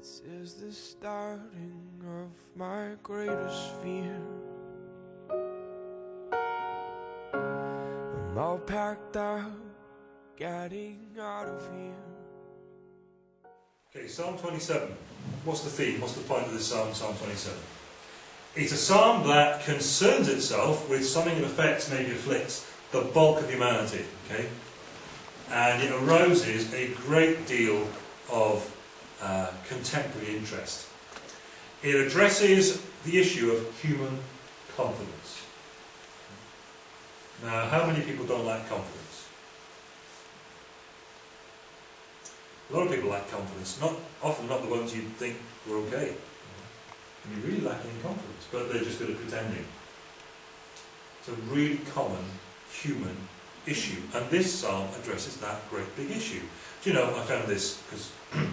This is the starting of my greatest fear. I'm all packed up, getting out of here. Okay, Psalm 27. What's the theme? What's the point of this psalm, Psalm 27? It's a psalm that concerns itself with something that affects, maybe afflicts, the bulk of humanity. Okay? And it arouses a great deal of uh, contemporary interest. It addresses the issue of human confidence. Now, how many people don't like confidence? A lot of people lack confidence. Not often not the ones you think were okay. And you're really lacking in confidence, but they're just good at pretending. It's a really common human issue, and this psalm addresses that great big issue. Do you know, I found this because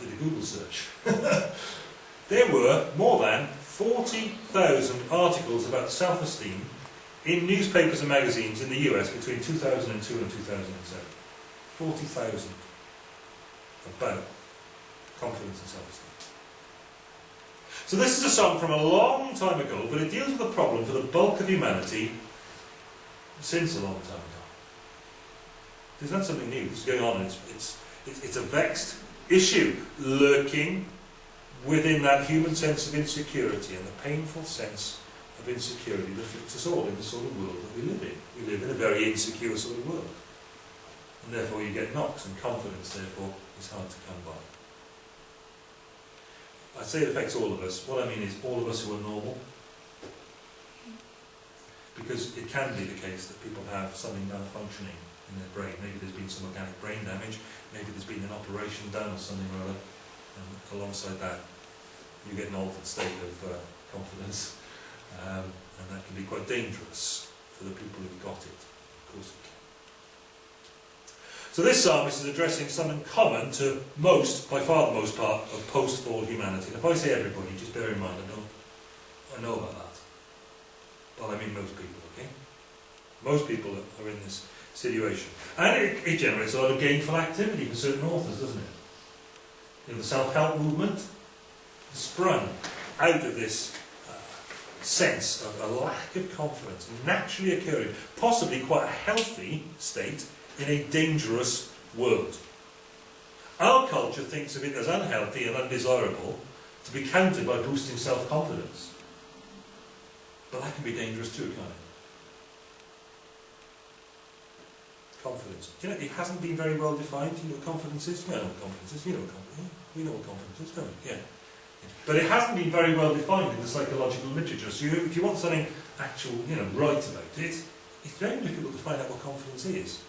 did a Google search. there were more than 40,000 articles about self-esteem in newspapers and magazines in the US between 2002 and 2007. 40,000 about confidence and self-esteem. So this is a song from a long time ago, but it deals with a problem for the bulk of humanity since a long time ago. It's not something new. Is going on. It's, it's, it's, it's a vexed issue lurking within that human sense of insecurity and the painful sense of insecurity that afflicts us all in the sort of world that we live in. We live in a very insecure sort of world. And therefore you get knocks and confidence therefore is hard to come by. I say it affects all of us. What I mean is all of us who are normal. Because it can be the case that people have something malfunctioning in their brain. Maybe there's been some organic brain damage, maybe there's been an operation done or something or other. And alongside that, you get an altered state of uh, confidence. Um, and that can be quite dangerous for the people who've got it. Of course it can. So this psalmist is addressing something common to most, by far the most part, of post-fall humanity. And if I say everybody, just bear in mind, I know, I know about that. But I mean most people, okay? Most people are in this situation. And it, it generates a lot of gainful activity for certain authors, doesn't it? You know, the self-help movement sprung out of this uh, sense of a lack of confidence naturally occurring, possibly quite a healthy state in a dangerous world. Our culture thinks of it as unhealthy and undesirable to be countered by boosting self-confidence. But that can be dangerous too, can't it? Confidence. Do you know, it hasn't been very well defined. Do you know what confidence is? You know confidence is. You know what confidence is. We know what confidence is, don't we? Yeah. But it hasn't been very well defined in the psychological literature. So you, if you want something actual, you know, right about it, it's very difficult to find out what confidence is.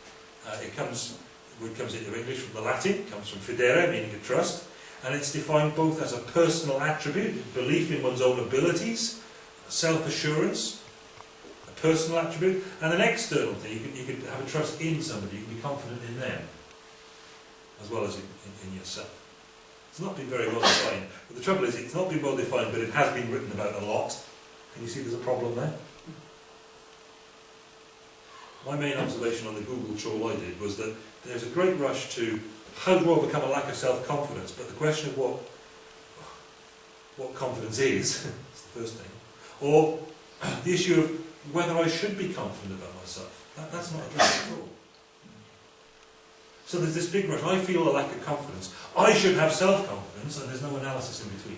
Uh, it comes, it comes into English from the Latin, it comes from fidere, meaning a trust, and it's defined both as a personal attribute, belief in one's own abilities, self-assurance, personal attribute, and an external thing. You could, you have a trust in somebody, you can be confident in them, as well as in, in, in yourself. It's not been very well defined. But the trouble is, it's not been well defined, but it has been written about a lot. Can you see there's a problem there? My main observation on the Google trawl I did was that there's a great rush to how do to overcome a lack of self-confidence, but the question of what what confidence is, is the first thing, or the issue of whether I should be confident about myself. That, that's not addressed at all. So there's this big rush. I feel a lack of confidence. I should have self-confidence, and there's no analysis in between.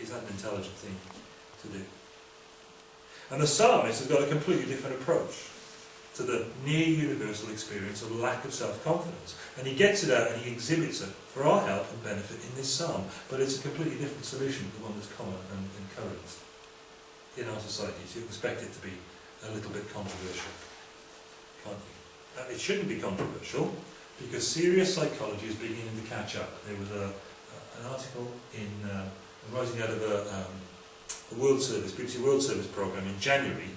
Is that an intelligent thing to do? And the psalmist has got a completely different approach to the near universal experience of lack of self-confidence. And he gets it out and he exhibits it for our help and benefit in this psalm. But it's a completely different solution to the one that's common and, current in our societies, you expect it to be a little bit controversial, can't you? It shouldn't be controversial because serious psychology is beginning to catch up. There was a, an article in uh, out of a, um, a World Service, BBC World Service programme in January,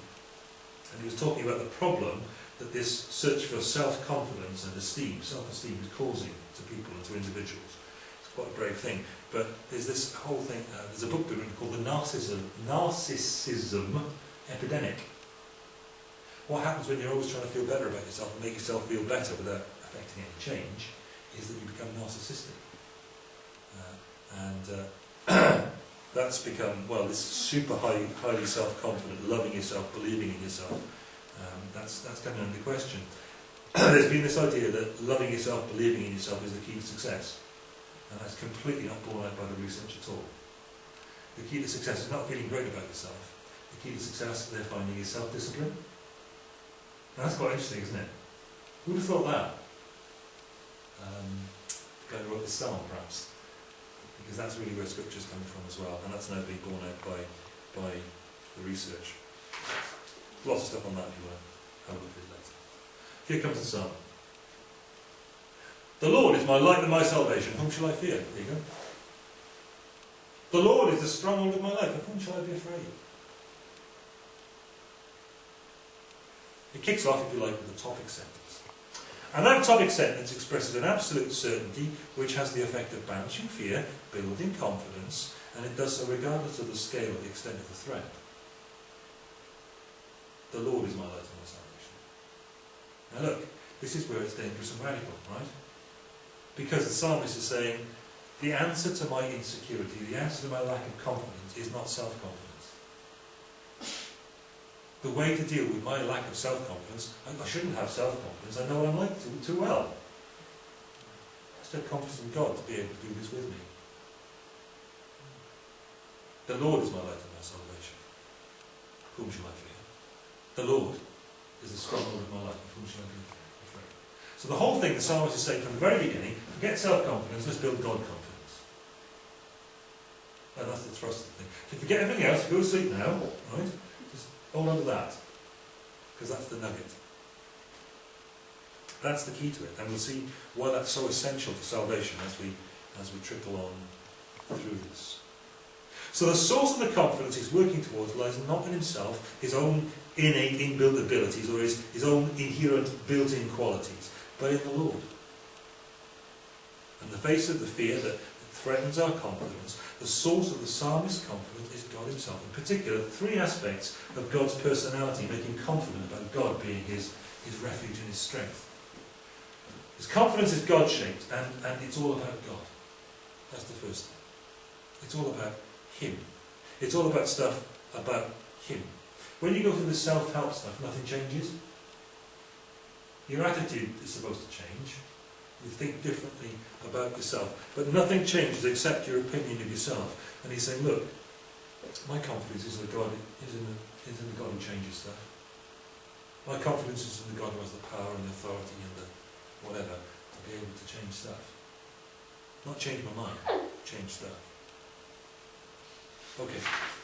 and he was talking about the problem that this search for self-confidence and esteem, self-esteem is causing to people and to individuals. Quite a brave thing. But there's this whole thing, uh, there's a book written called The Narcissism, Narcissism Epidemic. What happens when you're always trying to feel better about yourself and make yourself feel better without affecting any change is that you become narcissistic. Uh, and uh, that's become, well, this super high, highly self-confident, loving yourself, believing in yourself, um, that's, that's coming under question. There's been this idea that loving yourself, believing in yourself is the key to success. And that's completely not borne out by the research at all. The key to success is not feeling great about yourself. The key to success, they're finding, is self-discipline. And that's quite interesting, isn't it? Who would have thought that? Um, the guy who wrote the psalm, perhaps. Because that's really where scripture's coming from as well, and that's now being borne out by, by the research. Lots of stuff on that if you want to have a look at it later. Here comes the psalm. The Lord is my light and my salvation. Whom shall I fear? There you go. The Lord is the stronghold of my life. Of whom shall I be afraid? It kicks off, if you like, with a topic sentence. And that topic sentence expresses an absolute certainty which has the effect of banishing fear, building confidence, and it does so regardless of the scale or the extent of the threat. The Lord is my light and my salvation. Now look, this is where it's dangerous and radical, right? Because the psalmist is saying, the answer to my insecurity, the answer to my lack of confidence is not self-confidence. The way to deal with my lack of self-confidence, I, I shouldn't have self-confidence, I know I'm like too, too well. I just have confidence in God to be able to do this with me. The Lord is my light and my salvation. Whom shall I fear? The Lord is the stronghold of my life. Whom shall I afraid? So the whole thing the psalmist is saying from the very beginning, forget self-confidence, let's build God confidence. And that's the thrust of the thing. If you forget everything else, go to sleep now, right? Just hold on to that. Because that's the nugget. That's the key to it. And we'll see why that's so essential to salvation as we as we trickle on through this. So the source of the confidence he's working towards lies not in himself, his own innate inbuilt abilities, or his, his own inherent built-in qualities, but in the Lord. In the face of the fear that threatens our confidence, the source of the psalmist's confidence is God himself. In particular, three aspects of God's personality make him confident about God being his, his refuge and his strength. His confidence is God-shaped, and, and it's all about God. That's the first thing. It's all about Him. It's all about stuff about Him. When you go through the self-help stuff, nothing changes. Your attitude is supposed to change. You think differently about yourself. But nothing changes except your opinion of yourself. And he's saying, look, my confidence is, that God, is, in the, is in the God who changes stuff. My confidence is in the God who has the power and the authority and the whatever to be able to change stuff. Not change my mind, change stuff. Okay.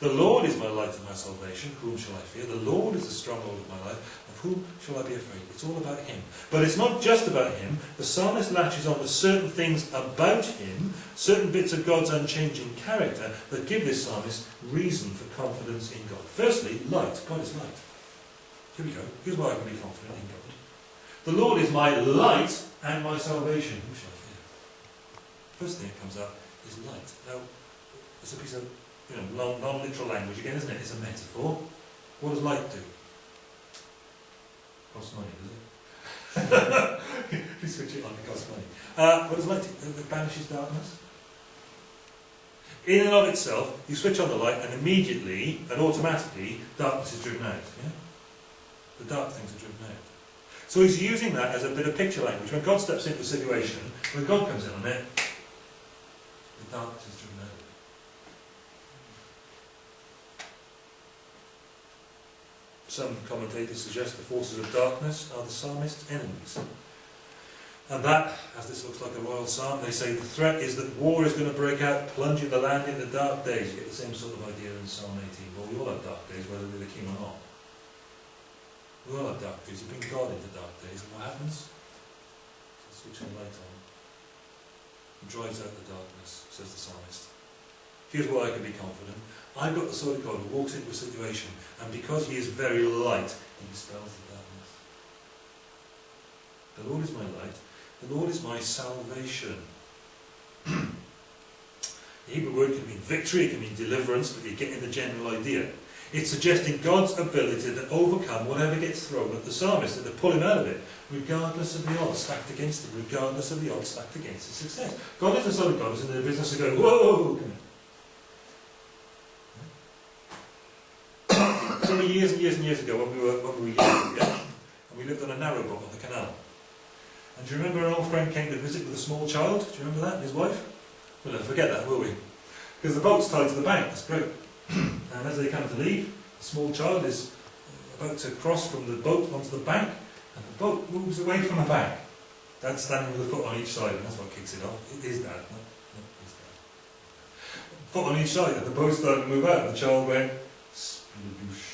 The Lord is my light and my salvation. Whom shall I fear? The Lord is the stronghold of my life. Of whom shall I be afraid? It's all about Him. But it's not just about Him. The psalmist latches on to certain things about Him, certain bits of God's unchanging character, that give this psalmist reason for confidence in God. Firstly, light. God is light. Here we go. Here's why I can be confident in God. The Lord is my light and my salvation. Whom shall I fear? First thing that comes up is light. Now, it's a piece of you know, non-literal language again, isn't it? It's a metaphor. What does light do? Costs money, does it? you switch it on, it costs money. Uh, what does light do? It banishes darkness. In and of itself, you switch on the light and immediately and automatically darkness is driven out. Yeah? The dark things are driven out. So he's using that as a bit of picture language. When God steps into a situation, when God comes in on it, the darkness is driven out. Some commentators suggest the forces of darkness are the psalmist's enemies. And that, as this looks like a royal psalm, they say the threat is that war is going to break out, plunging the land into dark days. You get the same sort of idea in Psalm 18. Well, we all have dark days, whether we're the king or not. We all have dark days. You bring God into dark days, and what happens? So switch the light on. He drives out the darkness, says the psalmist. Here's why I can be confident. I've got the sort of God who walks into a situation, and because he is very light, he dispels the darkness. The Lord is my light. The Lord is my salvation. the Hebrew word can mean victory, it can mean deliverance, but you're getting the general idea. It's suggesting God's ability to overcome whatever gets thrown at the psalmist and to pull him out of it, regardless of the odds stacked against him, regardless of the odds stacked against his success. God is the Son of God who's in the business of going, whoa! Years and years and years ago when we were, when we were young, yeah? and we lived on a narrow boat on the canal. And do you remember an old friend came to visit with a small child? Do you remember that, his wife? We'll never forget that, will we? Because the boat's tied to the bank, that's great. and as they come to leave, the small child is about to cross from the boat onto the bank, and the boat moves away from the bank. Dad's standing with a foot on each side, and that's what kicks it off. It is Dad, no, no, it's Dad. Foot on each side, and the boat started to move out, and the child went, sploosh.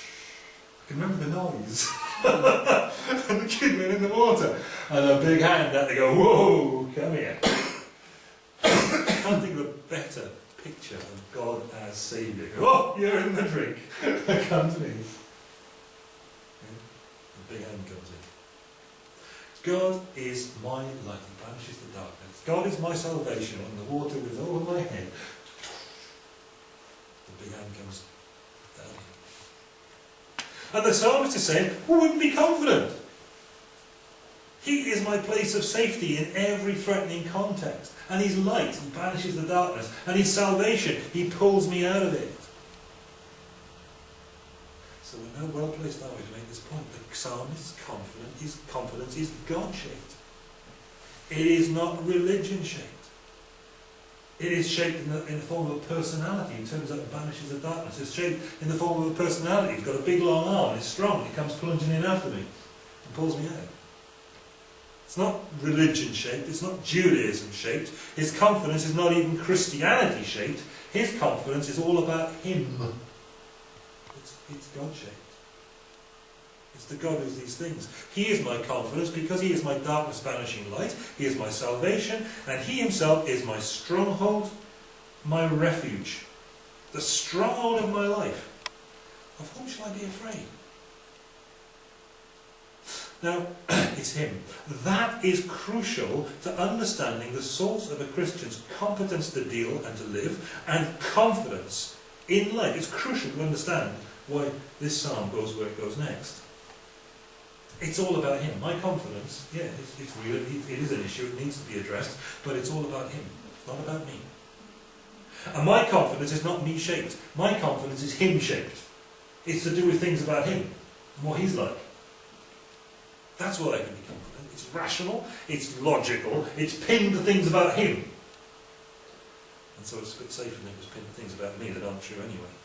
Remember the noise. and the kid went in the water, and a big hand had to go, whoa, come here. I think of a better picture of God as Saviour. Oh, you're in the drink. Come to me. The big hand comes in. God is my light, He banishes the darkness. God is my salvation when the water was over my head. The big hand comes. And the psalmist is saying, who wouldn't be confident? He is my place of safety in every threatening context. And He's light, He banishes the darkness. And He's salvation, He pulls me out of it. So we're now well placed, are we, to make this point. The psalmist's confident, his confidence is God-shaped. It is not religion-shaped. It is shaped in the, in the form of a personality in terms of it banishes the darkness. It's shaped in the form of a personality. It's got a big long arm, it's strong, it comes plunging in after me and pulls me out. It's not religion shaped, it's not Judaism shaped. His confidence is not even Christianity shaped. His confidence is all about Him. It's, it's God shaped. It's the God who's these things. He is my confidence because He is my darkness banishing light. He is my salvation. And He Himself is my stronghold, my refuge. The stronghold of my life. Of whom shall I be afraid? Now, it's him. That is crucial to understanding the source of a Christian's competence to deal and to live and confidence in life. It's crucial to understand why this psalm goes where it goes next. It's all about him. My confidence, yeah, it's, it's real, it, it is an issue, it needs to be addressed, but it's all about him. It's not about me. And my confidence is not me shaped. My confidence is him shaped. It's to do with things about him and what he's like. That's what I can be confident. It's rational, it's logical, it's pinned to things about him. And so it's a bit safer than it was pinned to things about me that aren't true anyway.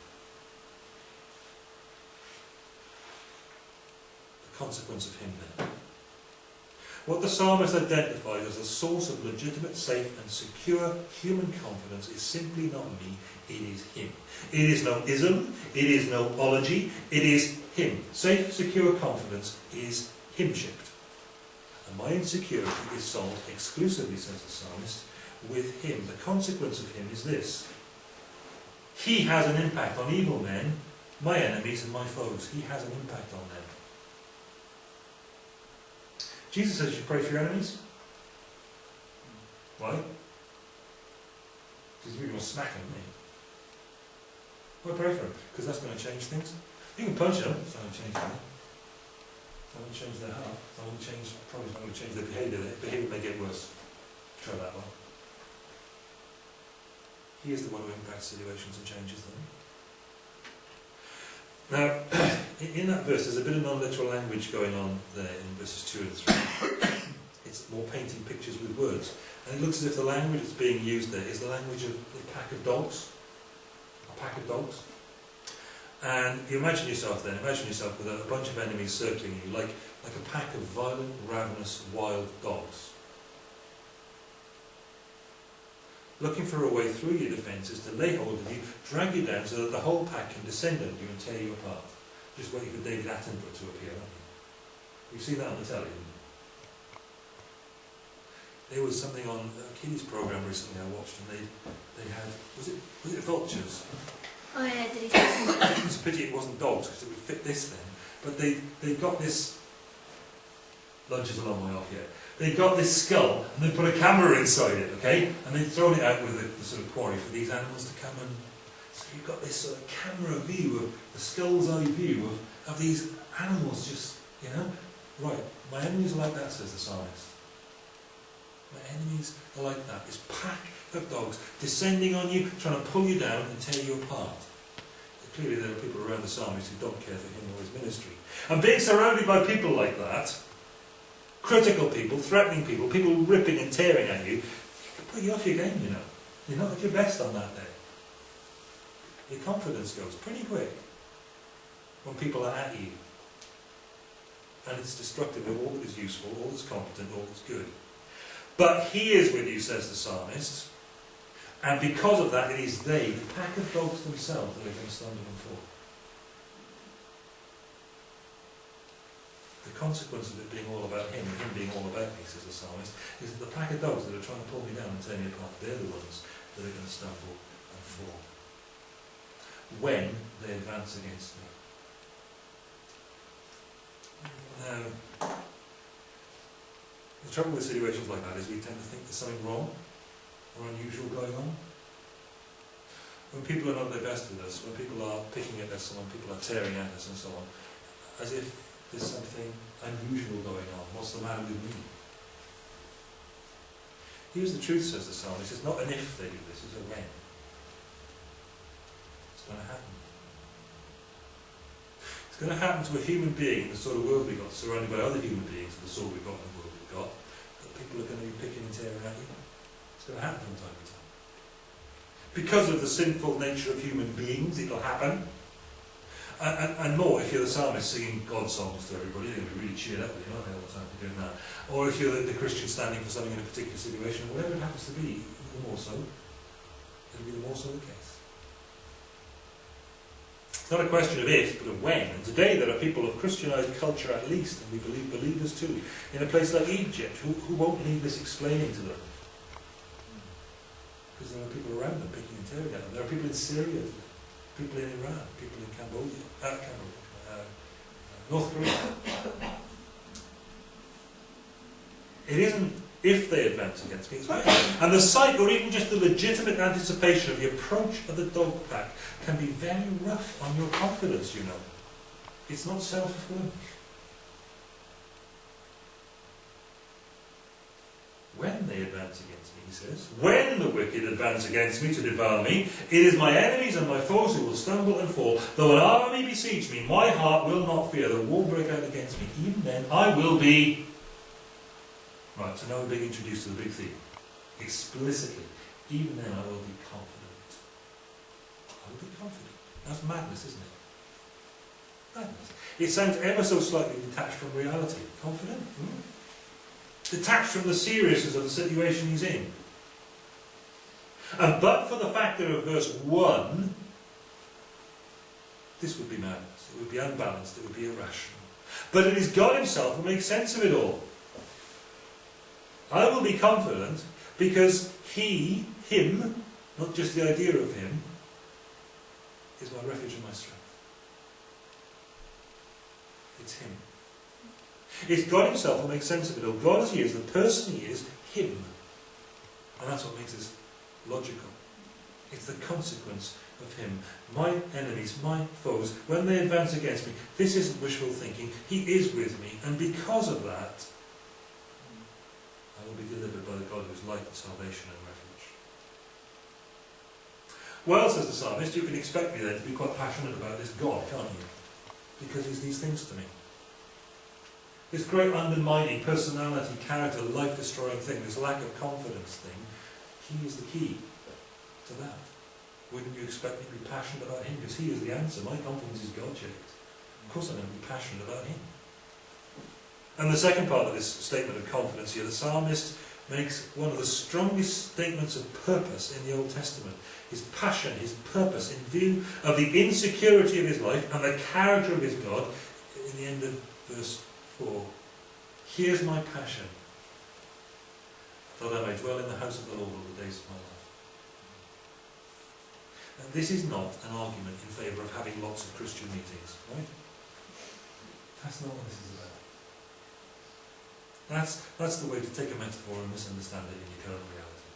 Consequence of him then. What the psalmist identifies as a source of legitimate, safe and secure human confidence is simply not me, it is him. It is no ism, it is no ology, it is him. Safe, secure confidence is him-shaped. And my insecurity is solved exclusively, says the psalmist, with him. The consequence of him is this. He has an impact on evil men, my enemies and my foes. He has an impact on them. Jesus says you pray for your enemies. Why? Because going to smack them, me. Why pray for them? Because that's going to change things. You can punch them, it's not going to change anything. It's not going to change their heart. It's not going to change, probably not going to change their behaviour. Their behaviour may get worse. Try that one. He is the one who impacts situations and changes them. Now, in that verse, there's a bit of non-literal language going on there in verses 2 and 3. it's more painting pictures with words. And it looks as if the language that's being used there is the language of a pack of dogs. A pack of dogs. And you imagine yourself then, imagine yourself with a bunch of enemies circling you, like, like a pack of violent, ravenous, wild dogs. Looking for a way through your defences to lay hold of you, drag you down so that the whole pack can descend on you and tear you apart. Just waiting for David Attenborough to appear? You've seen that on the telly, There was something on a kids' programme recently I watched and they, they had, was it, was it vultures? Oh yeah, did he it's a pity it wasn't dogs because it would fit this then. But they, they got this, lunch is a long way off yet, they got this skull and they put a camera inside it, okay? And they'd thrown it out with the, the sort of quarry for these animals to come and So you've got this sort of camera view of the skull's eye view of, of these animals just, you know, right, my enemies are like that, says the psalmist. My enemies are like that. This pack of dogs descending on you, trying to pull you down and tear you apart. Clearly there are people around the psalmist who don't care for him or his ministry. And being surrounded by people like that, critical people, threatening people, people ripping and tearing at you, it can put you off your game, you know. You're not at your best on that day. Your confidence goes pretty quick when people are at you. And it's destructive of all that is useful, all that's competent, all that's good. But he is with you, says the psalmist. And because of that, it is they, the pack of dogs themselves, that are going to stumble and fall. The consequence of it being all about him, and him being all about me, says the psalmist, is that the pack of dogs that are trying to pull me down and tear me apart, they're the ones that are going to stumble and fall. When they advance against me. Now, the trouble with situations like that is we tend to think there's something wrong or unusual going on. When people are not their best with us, when people are picking at us, and when people are tearing at us and so on, as if there's something unusual going on. What's the matter with me? Here's the truth, says the psalmist. It's not an if they do this, it's a when. It's going to happen. It's going to happen to a human being, in the sort of world we got, surrounded by other human beings, in the sort we've got and the world we've got, that people are going to be picking and tearing at you. It's going to happen from time to time. Because of the sinful nature of human beings, it'll happen. And, and, more, if you're the psalmist singing God songs to everybody, they're going to be really cheered up with you, aren't they, all the time for doing that. Or if you're the, the Christian standing for something in a particular situation, whatever it happens to be, the more so, it'll be the more so the case. It's not a question of if, but of when. And today there are people of Christianized culture at least, and we believe believers too, in a place like Egypt, who, who won't need this explaining to them. Because there are people around them picking and tearing at them. There are people in Syria people in Iran, people in Cambodia, uh, Cambodia uh, North Korea. It isn't if they advance against me. And the sight, or even just the legitimate anticipation of the approach of the dog pack, can be very rough on your confidence, you know. It's not self-fulfilling. When they advance against says, when the wicked advance against me to devour me, it is my enemies and my foes who will stumble and fall. Though an army besiege me, my heart will not fear. The war break out against me. Even then, I will be. Right, so now we're being introduced to the big theme. Explicitly. Even then, I will be confident. I will be confident. That's madness, isn't it? Madness. It sounds ever so slightly detached from reality. Confident? Hmm? detached from the seriousness of the situation he's in. And but for the factor of verse 1, this would be madness. It would be unbalanced. It would be irrational. But it is God himself who makes sense of it all. I will be confident because he, him, not just the idea of him, is my refuge and my strength. It's him. It's God himself who makes sense of it all. God as he is, the person he is, him. And that's what makes this logical. It's the consequence of him. My enemies, my foes, when they advance against me, this isn't wishful thinking. He is with me. And because of that, I will be delivered by the God who is light and salvation and refuge. Well, says the psalmist, you can expect me then to be quite passionate about this God, can't you? Because he's these things to me. This great undermining personality, character, life-destroying thing, this lack of confidence thing, he is the key to that. Wouldn't you expect me to be passionate about him? Because he is the answer. My confidence is God-shaped. Of course I'm going to be passionate about him. And the second part of this statement of confidence here, the psalmist makes one of the strongest statements of purpose in the Old Testament. His passion, his purpose, in view of the insecurity of his life and the character of his God, in the end of verse 4. Here's my passion, that I may dwell in the house of the Lord all the days of my life. And this is not an argument in favour of having lots of Christian meetings, right? That's not what this is about. That's, that's the way to take a metaphor and misunderstand it in your current reality.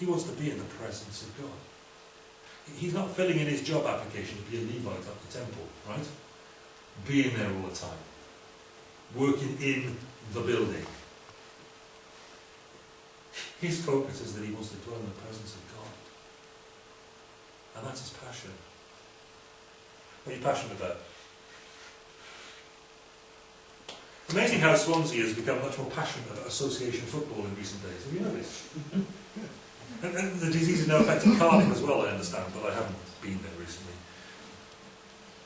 He wants to be in the presence of God. He's not filling in his job application to be a Levite at the temple, right? Being there all the time. Working in the building. His focus is that he wants to dwell in the presence of God. And that's his passion. What are you passionate about? Amazing how Swansea has become much more passionate about association football in recent days. Have you noticed? and, and the disease is now affecting Cardiff as well, I understand, but I haven't been there recently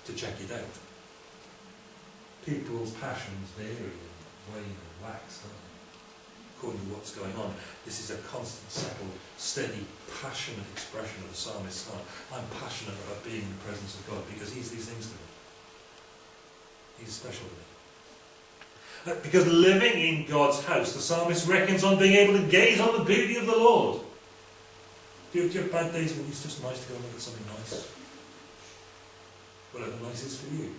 to check it out. People's passions vary and wane and wax, don't they? According to what's going on. This is a constant, settled, steady, passionate expression of the psalmist's heart. I'm passionate about being in the presence of God because He's these things to me. He's special to me. Uh, because living in God's house, the psalmist reckons on being able to gaze on the beauty of the Lord. Do you, do you have bad days when it's just nice to go and look at something nice? Whatever nice is for you.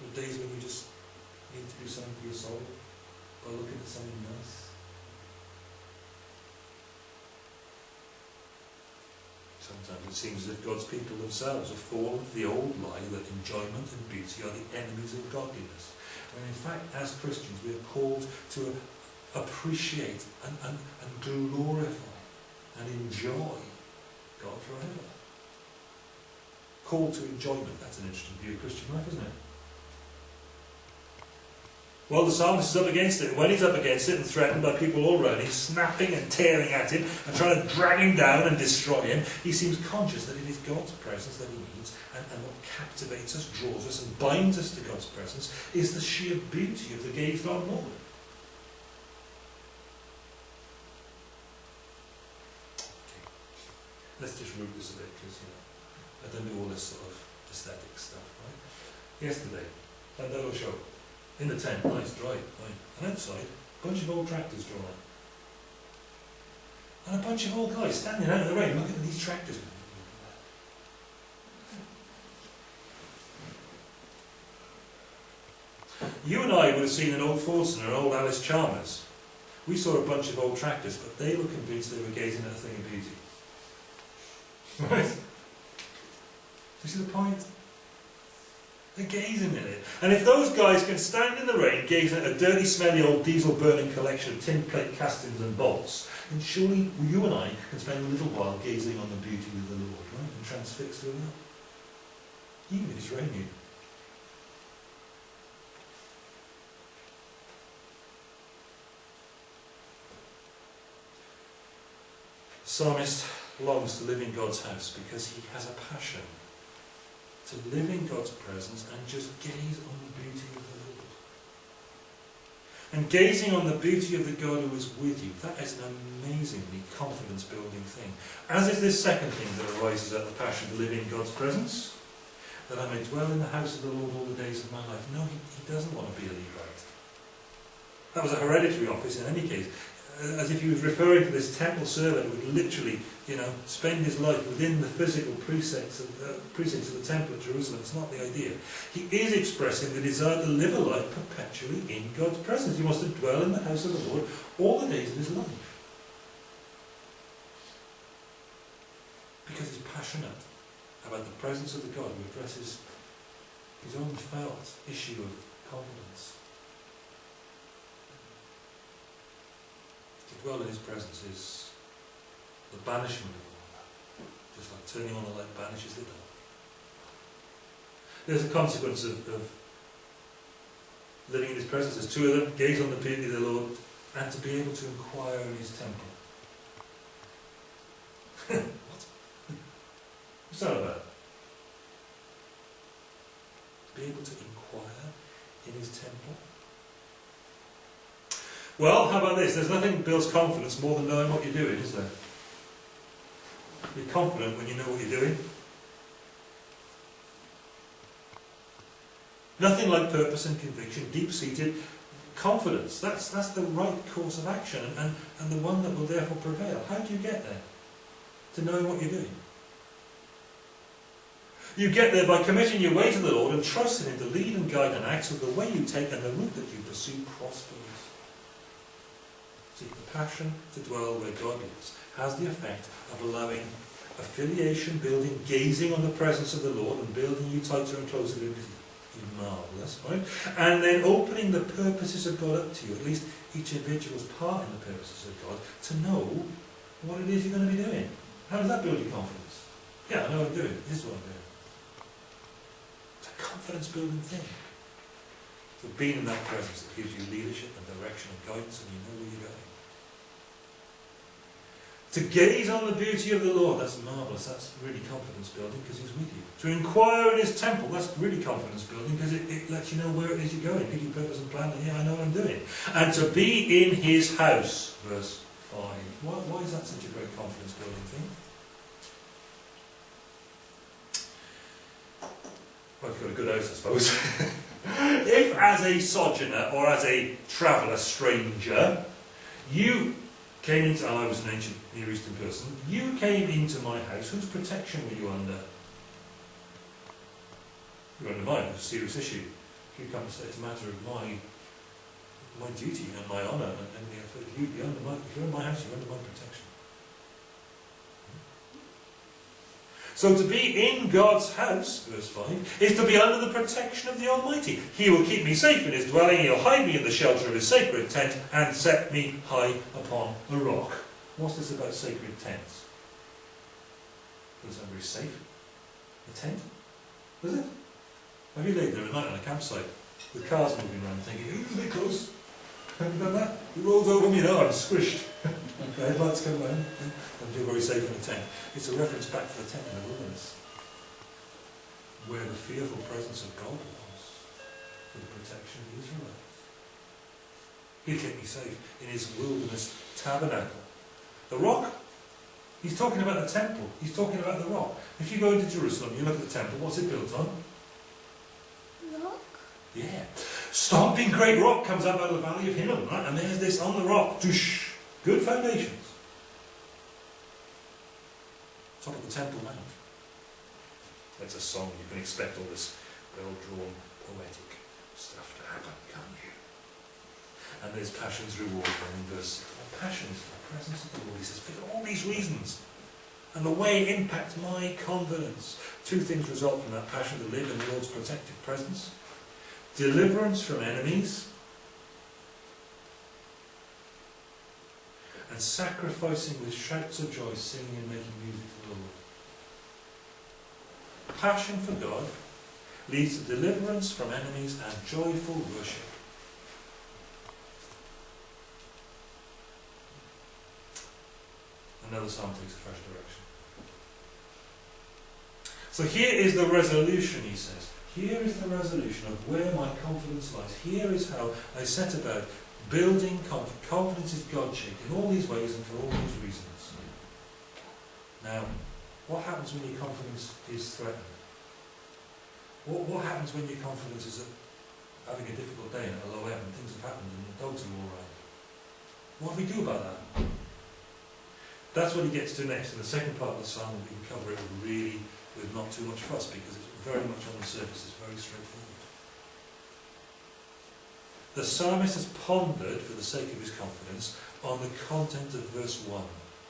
There are days when you just need to do something for your soul by looking at something nice. Sometimes it seems as if God's people themselves have fallen for the old lie that enjoyment and beauty are the enemies of godliness. And in fact, as Christians, we are called to appreciate and, and, and glorify and enjoy God forever. Called to enjoyment, that's an interesting view of Christian life, isn't it? Well, the psalmist is up against it. When he's up against it and threatened by people him, snapping and tearing at him and trying to drag him down and destroy him, he seems conscious that it is God's presence that he needs and, and what captivates us, draws us, and binds us to God's presence is the sheer beauty of the gazed on Lord. Okay. Let's just root this a bit because, you know, I don't do all this sort of aesthetic stuff, right? Yesterday, Llandeilo show. In the tent, nice, dry, fine. And outside, a bunch of old tractors drawn. And a bunch of old guys standing out in the rain looking at these tractors. You and I would have seen an old Fordson or an old Allis-Chalmers. We saw a bunch of old tractors, but they were convinced they were gazing at a thing of beauty. Right? You see the point? They're gazing at it. And if those guys can stand in the rain gazing at a dirty, smelly old diesel burning collection of tin plate castings and bolts, then surely you and I can spend a little while gazing on the beauty of the Lord, right? And transfixed with that. Even if it's raining. psalmist longs to live in God's house because he has a passion to live in God's presence and just gaze on the beauty of the Lord. And gazing on the beauty of the God who is with you, that is an amazingly confidence building thing. As is this second thing that arises out of the passion to live in God's presence, that I may dwell in the house of the Lord all the days of my life. No, he, he doesn't want to be a Levite. That was a hereditary office in any case. As if he was referring to this temple servant who would literally, you know, spend his life within the physical precincts of, uh, precincts of the temple of Jerusalem. It's not the idea. He is expressing the desire to live a life perpetually in God's presence. He wants to dwell in the house of the Lord all the days of his life. Because he's passionate about the presence of the God who addresses his own felt issue of confidence. To dwell in his presence is the banishment of all that. Just like turning on the light banishes the dark. There's a consequence of, of living in his presence. There's two of them, gaze on the beauty of the Lord, and to be able to inquire in his temple. what? What's that about? To be able to inquire in his temple. Well, how about this? There's nothing builds confidence more than knowing what you're doing, is there? You're confident when you know what you're doing. Nothing like purpose and conviction, deep-seated confidence. That's, that's the right course of action and, and, and the one that will therefore prevail. How do you get there? To knowing what you're doing. You get there by committing your way to the Lord and trusting Him to lead and guide and act so the way you take and the route that you pursue prospers. See, the passion to dwell where God lives has the effect of allowing affiliation building, gazing on the presence of the Lord and building you tighter and closer to Him. Marvellous, right? And then opening the purposes of God up to you, at least each individual's part in the purposes of God, to know what it is you're going to be doing. How does that build your confidence? Yeah, I know what I'm doing. This is what I'm doing. It's a confidence building thing. So being in that presence that gives you leadership and direction and guidance and you know where you're going. To gaze on the beauty of the Lord, that's marvellous, that's really confidence building because He's with you. To inquire in His temple, that's really confidence building because it, it lets you know where it is you're going, give you purpose and plan, and yeah, I know what I'm doing. And to be in His house, verse 5. Why, why is that such a great confidence building thing? Well, you've got a good house, I suppose. if, as a sojourner or as a traveller stranger, you came into, oh, I was an ancient Near Eastern person, you came into my house, whose protection were you under? You were under mine, it's a serious issue. You come and say it's a matter of my my duty and my honour, and, and you be under my, if you're in my house, you're under my protection. So to be in God's house, verse 5, is to be under the protection of the Almighty. He will keep me safe in his dwelling, he'll hide me in the shelter of his sacred tent, and set me high upon a rock. What's this about sacred tents? Does that very safe? A tent? Is it? Have you laid there at night on a campsite with cars moving around thinking, ooh, they're close? Have you done that? He rolls over me, no, I'm squished. the headlights come round and feel very safe in the tent. It's a reference back to the tent in the wilderness, where the fearful presence of God was for the protection of the Israelites. He'll keep me safe in his wilderness tabernacle. The rock, he's talking about the temple, he's talking about the rock. If you go into Jerusalem, you look at the temple, what's it built on? Rock? Yeah. Stomping great rock comes up out of the valley of Hinnom, right? And there's this on the rock. Doosh. Good foundations. Top of the Temple Mount. That's a song. You can expect all this well-drawn, poetic stuff to happen, can't you? And there's passion's reward in verse 6. Passion is the presence of the Lord. He says, for all these reasons. And the way it impacts my confidence. Two things result from that passion to live in the Lord's protective presence. Deliverance from enemies. And sacrificing with shouts of joy, singing and making music to the Lord. Passion for God leads to deliverance from enemies and joyful worship. Another psalm takes a fresh direction. So here is the resolution, he says. Here is the resolution of where my confidence lies. Here is how I set about building confidence. Confidence is God-shaped in all these ways and for all these reasons. Now, what happens when your confidence is threatened? What, what happens when your confidence is having a difficult day and at a low ebb and things have happened and the dogs are all right? What do we do about that? That's what he gets to next. In the second part of the psalm, we can cover it really with not too much fuss because it's very much on the surface, it's very straightforward. The psalmist has pondered, for the sake of his confidence, on the content of verse 1.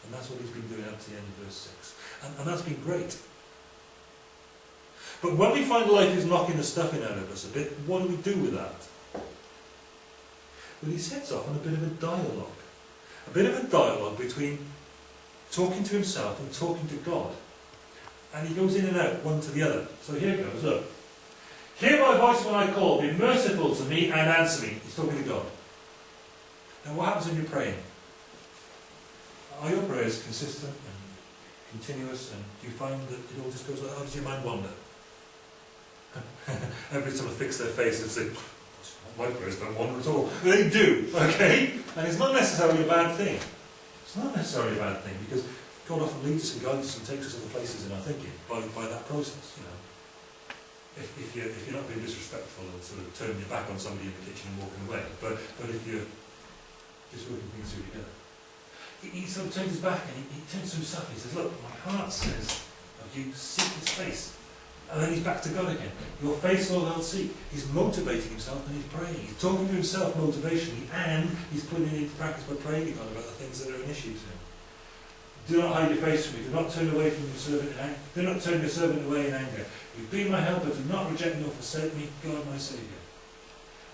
And that's what he's been doing up to the end of verse 6. And, and that's been great. But when we find life is knocking the stuffing out of us a bit, what do we do with that? Well, he sets off on a bit of a dialogue. A bit of a dialogue between talking to himself and talking to God. And he goes in and out, one to the other. So here goes, look. Hear my voice when I call, be merciful to me and answer me. He's talking to God. Now what happens when you're praying? Are your prayers consistent and continuous and do you find that it all just goes like, oh, does your mind wander? Every time I fix their face and say, my prayers don't wander at all. They do, okay? And it's not necessarily a bad thing. It's not necessarily a bad thing because God often leads us and guides us and takes us other places in our thinking by, by that process, you know. If, if, you're, if you're not being disrespectful and sort of turning your back on somebody in the kitchen and walking away, but, but if you're just working things through together. He, he sort of turns his back and he, he turns to himself and he says, look, my heart says of you, seek his face. And then he's back to God again. Your face, Lord, I'll seek. He's motivating himself and he's praying. He's talking to himself motivationally and he's putting it into practice by praying to God about the things that are an issue to him. Do not hide your face from me. Do not turn away from your servant in anger. Do not turn your servant away in anger. You've been my helper. Do not reject nor forsake me, God my Saviour.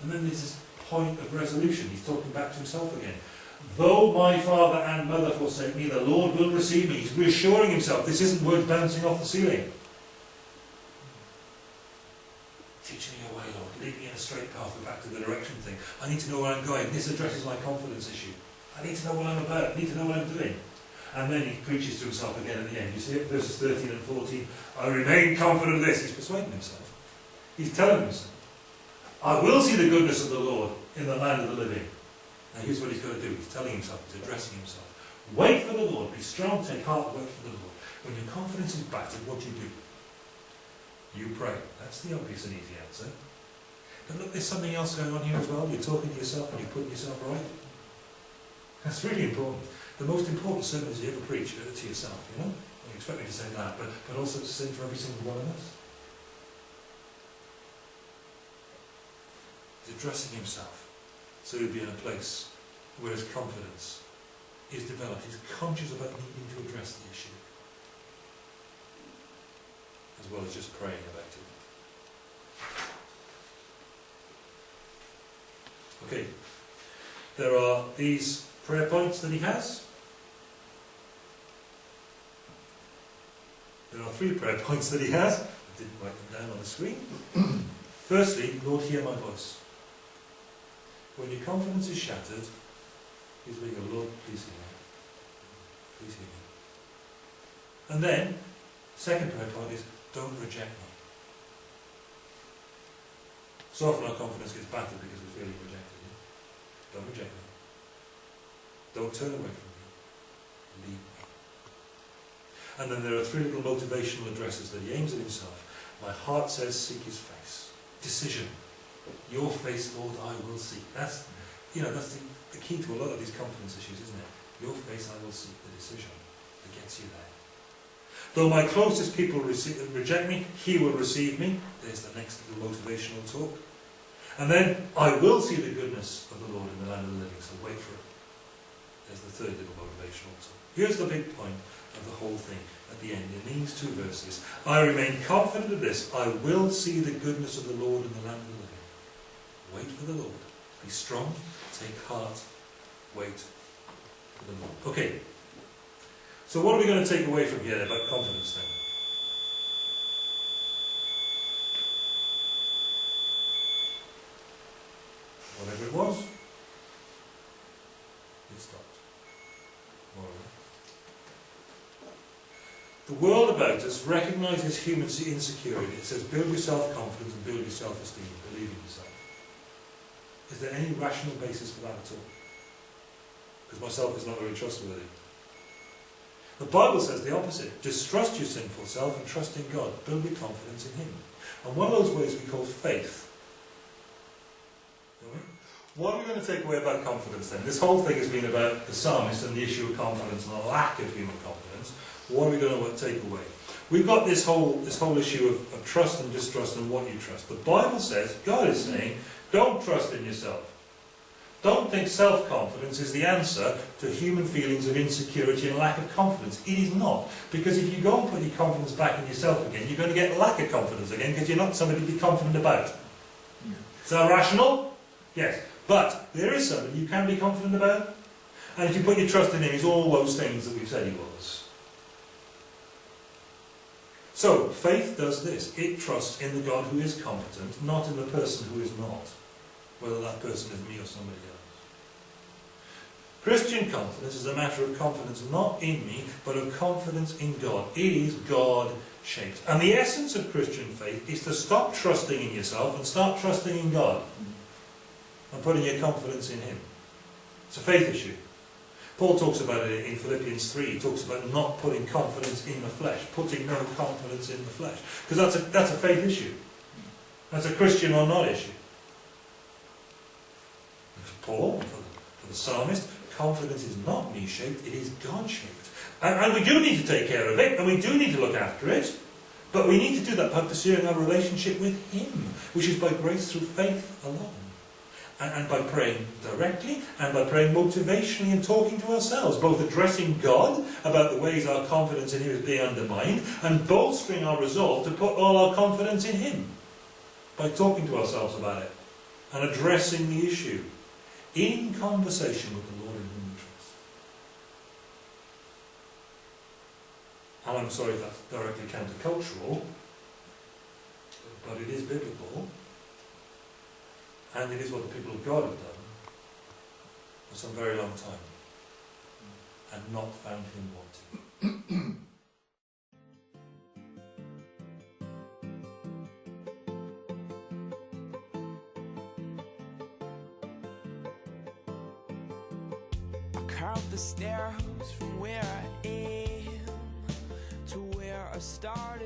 And then there's this point of resolution. He's talking back to himself again. Though my father and mother forsake me, the Lord will receive me. He's reassuring himself. This isn't words bouncing off the ceiling. Teach me your way, Lord. Lead me in a straight path. We're back to the direction thing. I need to know where I'm going. This addresses my confidence issue. I need to know what I'm about. I need to know what I'm doing. And then he preaches to himself again at the end. You see it, verses 13 and 14. I remain confident of this. He's persuading himself. He's telling himself. I will see the goodness of the Lord in the land of the living. Now here's what he's going to do. He's telling himself, he's addressing himself. Wait for the Lord. Be strong, take heart, wait for the Lord. When your confidence is battered, what do you do? You pray. That's the obvious and easy answer. But look, there's something else going on here as well. You're talking to yourself and you're putting yourself right. That's really important. The most important sermon you ever preach uh, to yourself, you know? You expect me to say that, but, but also to say for every single one of us. He's addressing himself. So he'll be in a place where his confidence is developed. He's conscious about needing to address the issue. As well as just praying about it. Okay. There are these prayer points that he has. There are three prayer points that he has. I didn't write them down on the screen. Firstly, Lord, hear my voice. When your confidence is shattered, he's you go, Lord, please hear me. Please hear me. And then, second prayer point is, don't reject me. So often our confidence gets battered because we're feeling rejected. Don't reject me. Don't turn away from me. Lead me. And then there are three little motivational addresses that he aims at himself. My heart says, seek his face. Decision. Your face, Lord, I will seek. That's, you know, that's the, the key to a lot of these confidence issues, isn't it? Your face, I will seek. The decision that gets you there. Though my closest people reject me, he will receive me. There's the next little motivational talk. And then, I will see the goodness of the Lord in the land of the living, so wait for it. There's the third little motivational talk. Here's the big point of the whole thing at the end, in these two verses. I remain confident of this. I will see the goodness of the Lord in the land of the living. Wait for the Lord. Be strong, take heart, wait for the Lord. Okay. So what are we going to take away from here about confidence then? Whatever it was, it stopped. More or less. The world about us recognises human insecurity. It says build your self-confidence and build your self-esteem, believe in yourself. Is there any rational basis for that at all? Because myself is not very trustworthy. The Bible says the opposite. Distrust your sinful self and trust in God. Build your confidence in Him. And one of those ways we call faith. What are we going to take away about confidence then? This whole thing has been about the psalmist and the issue of confidence and the lack of human confidence. What are we going to take away? We've got this whole, this whole issue of, of trust and distrust and what you trust. The Bible says, God is saying, don't trust in yourself. Don't think self-confidence is the answer to human feelings of insecurity and lack of confidence. It is not. Because if you go and put your confidence back in yourself again, you're going to get lack of confidence again because you're not somebody to be confident about. Yeah. Is that rational? Yes. But there is somebody you can be confident about. And if you put your trust in him, he's all those things that we've said he was. So, faith does this. It trusts in the God who is competent, not in the person who is not. Whether that person is me or somebody else. Christian confidence is a matter of confidence not in me, but of confidence in God. It is God-shaped. And the essence of Christian faith is to stop trusting in yourself and start trusting in God. And putting your confidence in Him. It's a faith issue. Paul talks about it in Philippians 3. He talks about not putting confidence in the flesh, putting no confidence in the flesh. Because that's a, that's a faith issue. That's a Christian or not issue. And for Paul, for the, for the psalmist, confidence is not me-shaped, it is God-shaped. And, and we do need to take care of it, and we do need to look after it. But we need to do that by pursuing our relationship with Him, which is by grace through faith alone. And, and by praying directly and by praying motivationally and talking to ourselves, both addressing God about the ways our confidence in Him is being undermined and bolstering our resolve to put all our confidence in Him by talking to ourselves about it and addressing the issue in conversation with the Lord in whom we trust. And I'm sorry if that's directly countercultural, but it is biblical, and it is what the people of God have done for some very long time, and not found Him wanting. I count the stairs from where I am to where a star